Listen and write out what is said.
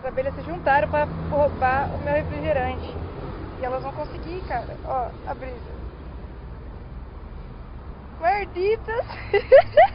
As abelhas se juntaram pra roubar o meu refrigerante. E elas vão conseguir, cara. Ó, a brisa. Guarditas!